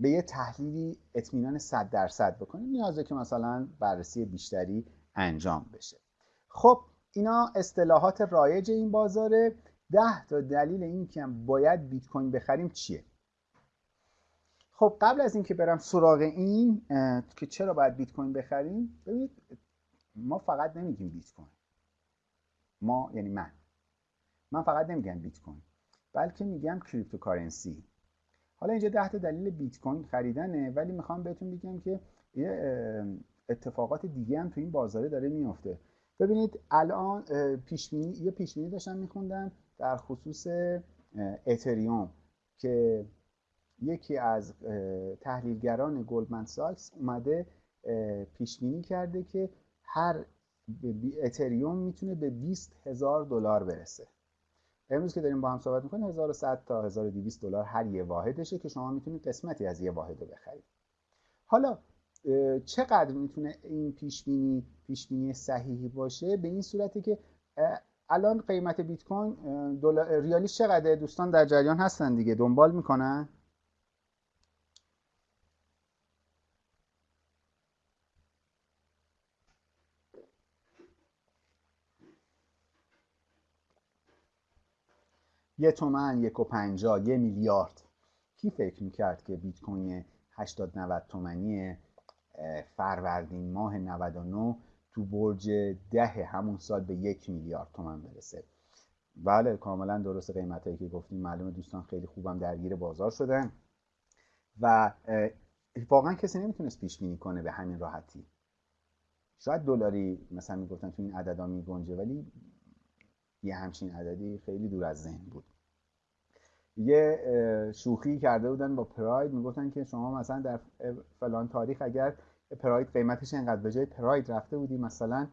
به یه تحلیلی اطمینان 100 درصد بکنیم نیازه که مثلا بررسی بیشتری انجام بشه. خب اینا اصطلاحات رایج این بازاره. ده تا دلیل این که باید بیت کوین بخریم چیه؟ خب قبل از اینکه برم سراغ این که چرا باید بیت کوین بخریم ببینید ما فقط نمیگیم بیت کوین. ما یعنی من. من فقط نمیگم بیت کوین. بلکه میگم cryptocurrency. حالا اینجا ده تا دلیل بیت کوین خریدنه ولی می‌خوام بهتون بگم که یه اتفاقات دیگه هم تو این بازاره داره میفته ببینید الان پیش یه پیش بینی داشتم میخوندم در خصوص اتریوم که یکی از تحلیلگران گلدمن ساکس اومده پیش بینی کرده که هر اتریوم می‌تونه به 20 هزار دلار برسه. امروز که داریم با هم صحبت می‌کنیم 1100 تا 1200 دلار هر یه واحدشه که شما می‌تونید قسمتی از یه واحد رو بخرید. حالا چقدر می‌تونه این پیش بینی پیش بینی صحیحی باشه؟ به این صورتی که الان قیمت بیت کوین ریالیش چقدره؟ دوستان در جریان هستن دیگه دنبال می‌کنن؟ یه تومن یک و پنجا یه میلیارد. کی فکر می‌کرد که بیت کوین 80 90 تومنی فروردین ماه 99 تو برج ده همون سال به یک میلیارد تومن برسه؟ بله کاملا درست قیمت هایی که گفتیم. معلومه دوستان خیلی خوبم درگیر بازار شدن. و واقعا کسی نمی‌تونست پیش بینی کنه به همین راحتی. شاید دلاری مثلا می‌گفتن تو این عددا میگنجه ولی یه همچین عددی خیلی دور از ذهن بود. یه شوخی کرده بودن با پراید. می‌گفتن که شما مثلا در فلان تاریخ اگر پراید قیمتش اینقدر به جای پراید رفته بودی مثلا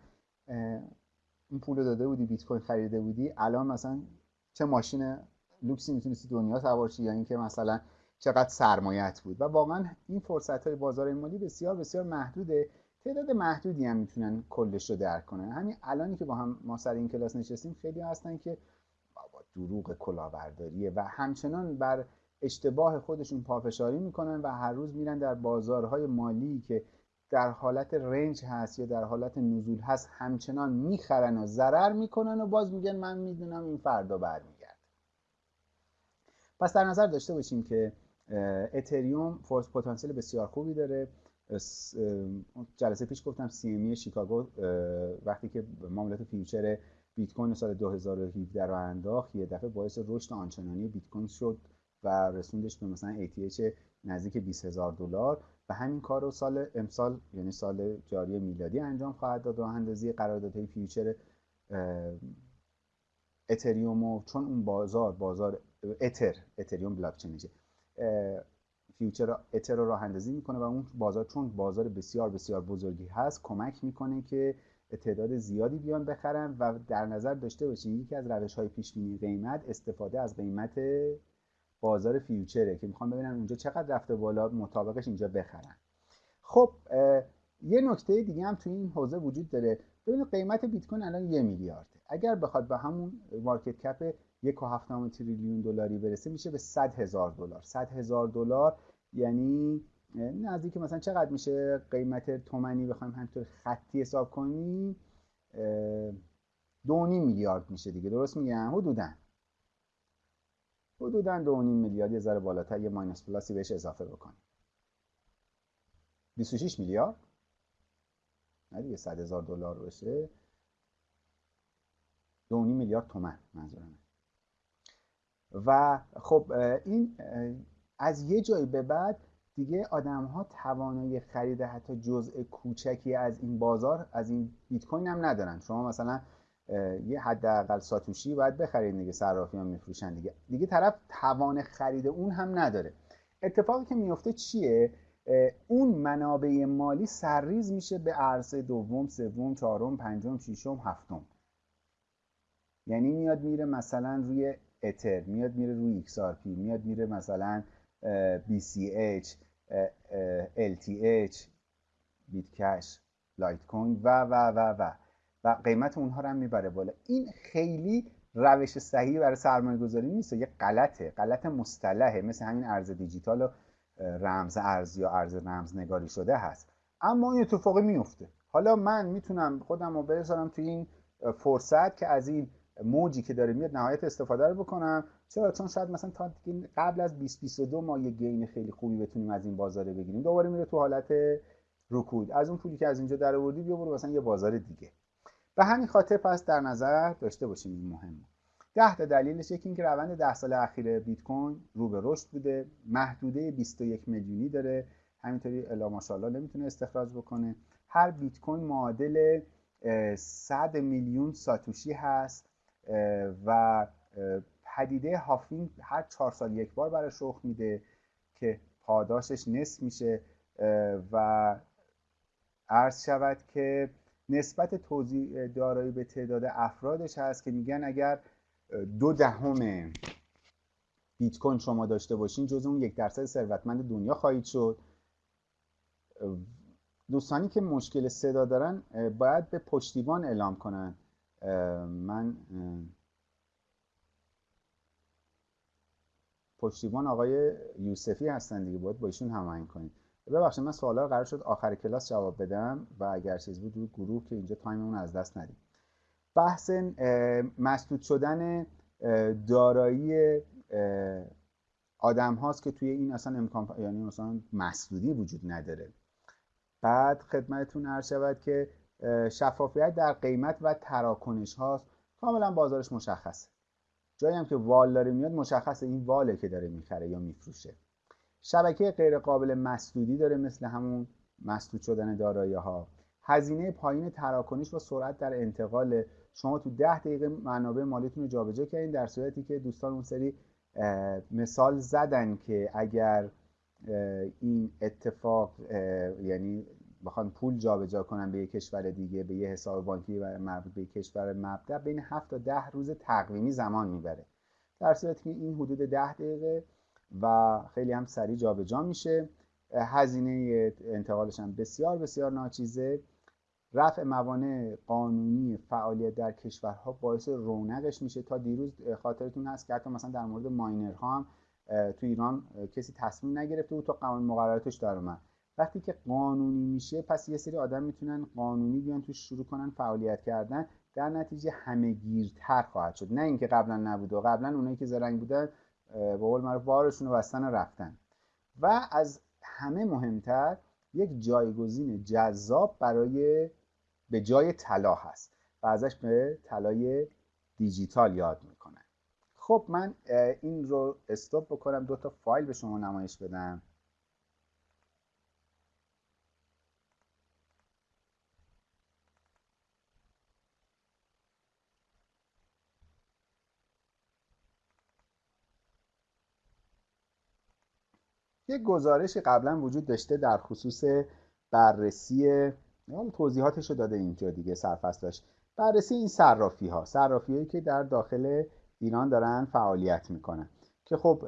این پول داده بودی بیت کوین خریده بودی الان مثلا چه ماشین لوکسی می‌تونستی دنیا سوار یا اینکه مثلا چقدر سرمایت بود. و واقعا این فرصت های بازار مالی بسیار بسیار محدوده. تعداد محدودی هم می‌تونن کلش رو درک کنن. همین الانی که با هم ما سر این کلاس نشستیم خیلی هستن که بابا دروغ کلاهبرداریه و همچنان بر اشتباه خودشون پافشاری می‌کنن و هر روز میرن در بازارهای مالی که در حالت رنج هست یا در حالت نزول هست همچنان می‌خرن و ضرر می‌کنن و باز میگن من می‌دونم این فردا برمیگرد پس در نظر داشته باشیم که اتریوم فورس پتانسیل بسیار خوبی داره. جلسه پیش گفتم سی امی شیکاگو وقتی که معاملات future بیت کوین سال 2017 راه انداخت یه دفعه باعث رشد آنچنانی بیت کوین شد و رسوندش به مثلا ATH نزدیک 20 هزار دلار و همین کار رو سال امسال یعنی سال جاری میلادی انجام خواهد داد. و راه اندازی قراردادهای future اتریوم چون اون بازار بازار اتر اتریوم بلاک چینشه future اتر رو راه اندازی می‌کنه و اون بازار چون بازار بسیار بسیار بزرگی هست کمک می‌کنه که تعداد زیادی بیان بخرن و در نظر داشته باشین یکی از روش های پیش بینی قیمت استفاده از قیمت بازار فیوچره که می‌خوام ببینم اونجا چقدر رفته بالا مطابقش اینجا بخرن. خب یه نکته دیگه هم توی این حوزه وجود داره. ببینید قیمت بیت کوین الان یه میلیارد اگر بخواد به همون مارکت کپ یک و تریلیون دلاری برسه میشه به 100 هزار دلار. 100 هزار دلار یعنی نزدیک مثلا چقدر میشه قیمت تومنی بخوایم همینطور خطی حساب کنیم؟ دو میلیارد میشه دیگه. درست میگم؟ حدودا. حدودا دو میلیارد یه ذره بالاتر یه ماینس پلاسی بهش اضافه بکنیم. 26 میلیارد؟ نه دیگه 100 هزار دلار بشه. دو میلیارد تومن منظورمه. و خب این از یه جایی به بعد دیگه آدم ها توانایی خرید حتی جزء کوچکی از این بازار از این بیت کوین هم ندارن. شما مثلا یه حداقل ساتوشی باید بخرید دیگه صرافیان میفروشن دیگه. دیگه طرف توان خرید اون هم نداره. اتفاقی که میفته چیه؟ اون منابع مالی سرریز میشه به عرصه دوم سوم چهارم پنجم ششم هفتم. یعنی میاد میره مثلا روی اتر میاد میره روی XRP میاد میره مثلا BCH LTH بیت کش لایت کوین و و و و. و قیمت اونها رو هم می‌بره بالا. این خیلی روش صحیحی برای سرمایه گذاری نیست. یه غلطه غلط مصطلحه. مثل همین ارز دیجیتال و رمز ارز یا ارز رمز نگاری شده هست. اما این اتفاقی میفته. حالا من می‌تونم خودم رو بذارم توی این فرصت که از این موجی که داره میاد نهایت استفاده رو بکنم. چرا؟ چون شاید مثلا تا قبل از 2022 ما یه گین خیلی خوبی بتونیم از این بازاره بگیریم. دوباره میره تو حالت رکود. از اون پولی که از اینجا در آوردی بیا برو مثلا یه بازار دیگه. به همین خاطر پس در نظر داشته باشیم این مهمه. ده تا دلیلش یکی اینکه روند ده سال اخیر بیت کوین رو به رشد بوده. محدوده 21 میلیونی داره. همینطوری الا ماشاءالله نمی‌تونه استخراج بکنه. هر بیت کوین معادل 100 میلیون ساتوشی هست. و پدیده هافینگ هر چهار سال یک بار برای رخ میده که پاداشش نصف میشه و عرض شود که نسبت توضیح دارایی به تعداد افرادش هست که میگن اگر دو دهم بیت کوین شما داشته باشین جز اون یک درصد ثروتمند دنیا خواهید شد. دوستانی که مشکل صدا دارن باید به پشتیبان اعلام کنن. من پشتیبان آقای یوسفی هستن دیگه باید با ایشون هماهنگ کنید ببخشید من سوالا قرار شد آخر کلاس جواب بدم و اگر چیز بود روی گروه که اینجا تایممون از دست ندیم. بحث مسدود شدن دارایی آدم هاست که توی این اصلا امکان یعنی مثلا مسدودی وجود نداره. بعد خدمتتون عرض شود که شفافیت در قیمت و تراکنش هاست. کاملا بازارش مشخصه. جایی هم که وال داره میاد مشخصه این واله که داره می‌خره یا میفروشه. شبکه غیر قابل مسدودی داره مثل همون مسدود شدن دارایی ها هزینه پایین تراکنش و سرعت در انتقال. شما تو ده دقیقه منابع مالیتون رو جابجا کردین در صورتی که دوستان اون سری مثال زدن که اگر این اتفاق یعنی بخوان پول جابجا کنن به یک کشور دیگه به یه حساب بانکی و مربوط به کشور مبدأ بین 7 تا 10 روز تقویمی زمان می‌بره. در صورتی که این حدود 10 دقیقه و خیلی هم سریع جابجا میشه. هزینه انتقالش هم بسیار بسیار ناچیزه. رفع موانع قانونی فعالیت در کشورها باعث رونقش میشه. تا دیروز خاطرتون هست که مثلا در مورد ماینرها هم تو ایران کسی تصمیم نگرفته بود تا قانون مقرراتش در اومد. وقتی که قانونی میشه پس یه سری آدم می‌تونن قانونی بیان توش شروع کنن فعالیت کردن. در نتیجه همه گیرتر خواهد شد. نه اینکه قبلا نبود و قبلا اونایی که زرنگ بودن به قول معروف بارشون بستن و رفتن. و از همه مهمتر یک جایگزین جذاب برای به جای طلا هست و ازش به طلای دیجیتال یاد می‌کنن. خب من این رو استوب بکنم. دو تا فایل به شما نمایش بدم. یک گزارشی قبلا وجود داشته در خصوص بررسی توضیحاتش رو داده اینجا دیگه سرفصلش. بررسی این صرافی ها صرافی هایی که در داخل ایران دارن فعالیت می‌کنن که خب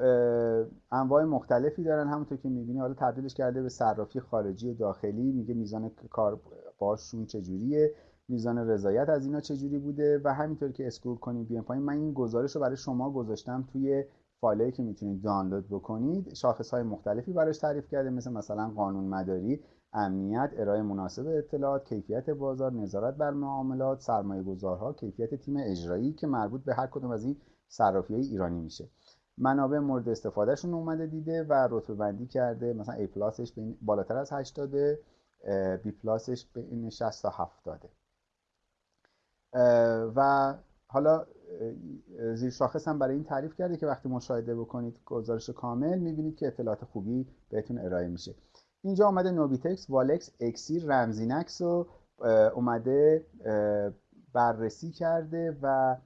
انواع مختلفی دارن. همونطور که می‌بینی حالا تبدیلش کرده به صرافی خارجی و داخلی. میگه میزان کار باشون چجوریه میزان رضایت از اینا چجوری بوده و همینطور که اسکرول کنیم بیان پایین. من این گزارش رو برای شما گذاشتم توی فایلی که می‌تونید دانلود بکنید شاخص های مختلفی براش تعریف کرده مثل مثلا قانون مداری امنیت ارائه مناسب اطلاعات کیفیت بازار نظارت بر معاملات سرمایه گذارها کیفیت تیم اجرایی که مربوط به هر کدوم از این صرافی های ایرانی میشه. منابع مورد استفادهشون اومده دیده و رتبه بندی کرده مثلا A پلاسش بالاتر از 80 B پلاسش بین 60 تا 70 و حالا زیر شاخص هم برای این تعریف کرده که وقتی مشاهده بکنید گزارش کامل می‌بینید که اطلاعات خوبی بهتون ارائه میشه. اینجا اومده نوبیتکس والکس اکسیر رمزینکس رو اومده بررسی کرده و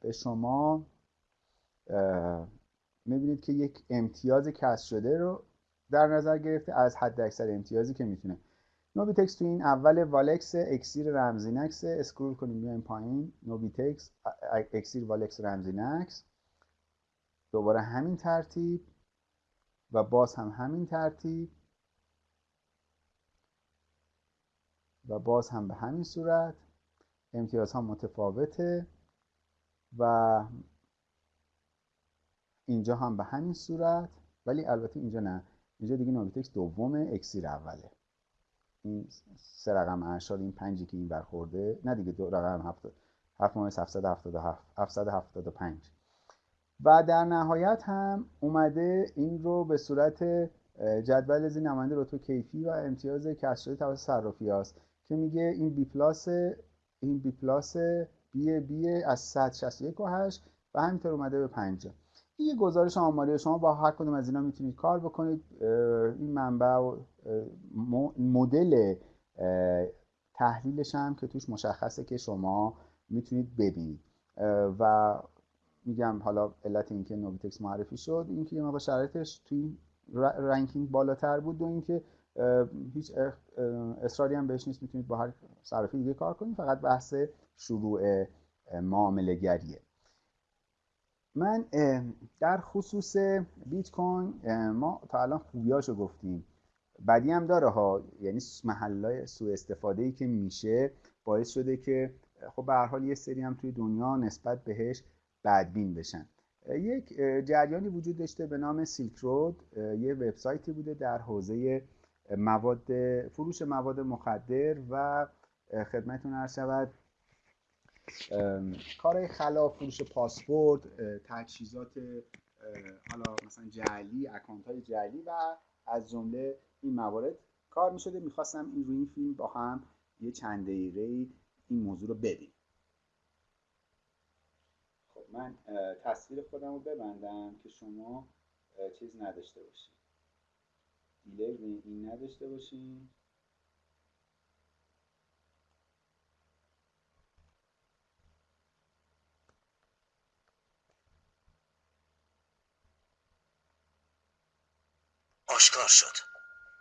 به شما می‌بینید که یک امتیاز کسب شده رو در نظر گرفته از حد اکثر امتیازی که می‌تونه. نوبیتکس تو این اول والکس اکسیر رمزینکس scroll کنیم بیایم پایین. نوبیتکس اکسیر والکس رمزینکس. دوباره همین ترتیب و باز هم همین ترتیب. و باز هم به همین صورت. امتیاز ها متفاوته و اینجا هم به همین صورت. ولی البته اینجا نه. اینجا دیگه نوبیتکس دومه اکسیر اوله. این سه رقم اشار این پنجی که این برخورده نه دیگه دو رقم هفت هفت ممیز 777 775 و در نهایت هم اومده این رو به صورت جدول زیر نماینده رتبه کیفی و امتیاز کسب شده توسط صرافی هست که میگه این B plus این B plus BB از 161 و 8 و همینطور اومده به 50 این یه گزارش آماری شما با هر کدوم از اینا می‌تونید کار بکنید. این منبع مدل تحلیلش هم که توش مشخصه که شما می‌تونید ببینید. و میگم حالا علت اینکه نوبیتکس معرفی شد اینکه یه موقع شرایطش توی رنکینگ بالاتر بود و اینکه هیچ اصراری هم بهش نیست می‌تونید با هر صرافی دیگه کار کنید. فقط بحث شروع معامله گریه من در خصوص بیت کوین ما تا الان خوبیاشو گفتیم. بدی هم داره ها یعنی محلای سوء استفاده ای که میشه باعث شده که خب به هر حال یه سری هم توی دنیا نسبت بهش بدبین بشن. یک جریانی وجود داشته به نام سیلک رود یه وبسایتی بوده در حوزه مواد فروش مواد مخدر و خدمتتون عرض شود کارهای خلاف فروش پاسپورت تجهیزات حالا مثلا جعلی اکانت های جعلی و از جمله این موارد کار می شده می‌خواستم این روی این فیلم با هم یه چند دقیقه این موضوع رو ببینیم. خب من تصویر خودم رو ببندم که شما چیز نداشته باشید دیلی این نداشته باشین.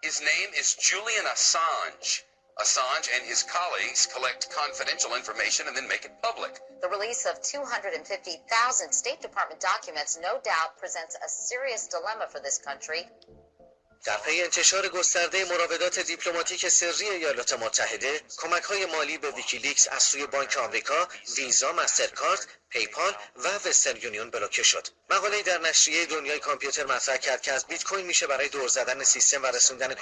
His name is Julian Assange. Assange and his colleagues collect confidential information and then make it public. The release of 250,000 State Department documents no doubt presents a serious dilemma for this country. در پی انتشار گسترده مراودات دیپلماتیک سری ایالات متحده کمک های مالی به ویکیلیکس از سوی بانک آمریکا ویزا مسترکارد پیپال و وسترن یونیون بلوکه شد. مقاله در نشریه دنیای کامپیوتر مطرح کرد که از بیت کوین میشه برای دور زدن سیستم و رسوندن